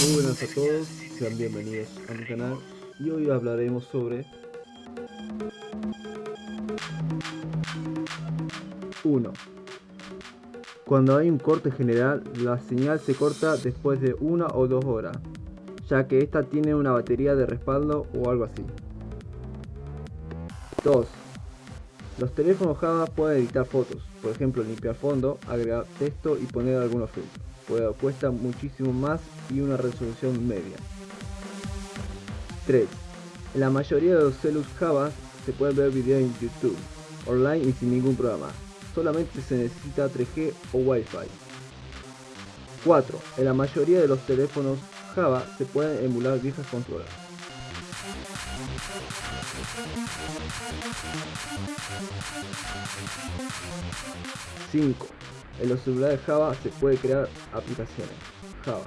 Muy buenas a todos, sean bienvenidos a mi canal y hoy hablaremos sobre 1. Cuando hay un corte general, la señal se corta después de una o dos horas, ya que esta tiene una batería de respaldo o algo así. 2. Los teléfonos Java pueden editar fotos, por ejemplo limpiar fondo, agregar texto y poner algunos filtros pues cuesta muchísimo más y una resolución media. 3. En la mayoría de los celus Java se puede ver videos en YouTube, online y sin ningún programa. Solamente se necesita 3G o Wi-Fi. 4. En la mayoría de los teléfonos Java se pueden emular viejas consolas. 5. En los celulares Java se puede crear aplicaciones. Java.